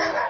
Ha ha!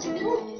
to do it.